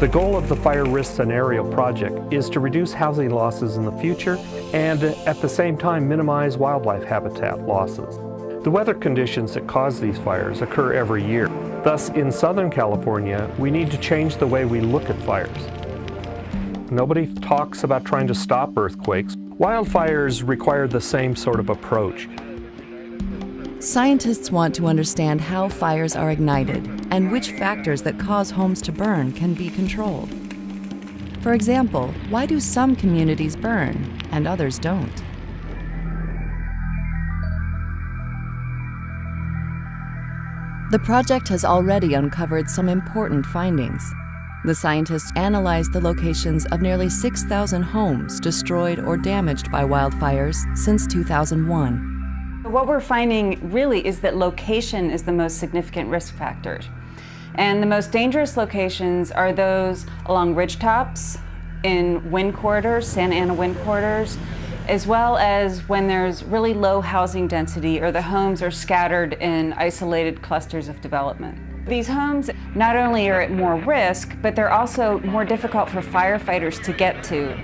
The goal of the Fire Risk Scenario Project is to reduce housing losses in the future and at the same time minimize wildlife habitat losses. The weather conditions that cause these fires occur every year. Thus, in Southern California, we need to change the way we look at fires. Nobody talks about trying to stop earthquakes. Wildfires require the same sort of approach. Scientists want to understand how fires are ignited and which factors that cause homes to burn can be controlled. For example, why do some communities burn and others don't? The project has already uncovered some important findings. The scientists analyzed the locations of nearly 6,000 homes destroyed or damaged by wildfires since 2001. What we're finding really is that location is the most significant risk factor. And the most dangerous locations are those along ridgetops, in wind corridors, Santa Ana wind corridors, as well as when there's really low housing density or the homes are scattered in isolated clusters of development. These homes not only are at more risk, but they're also more difficult for firefighters to get to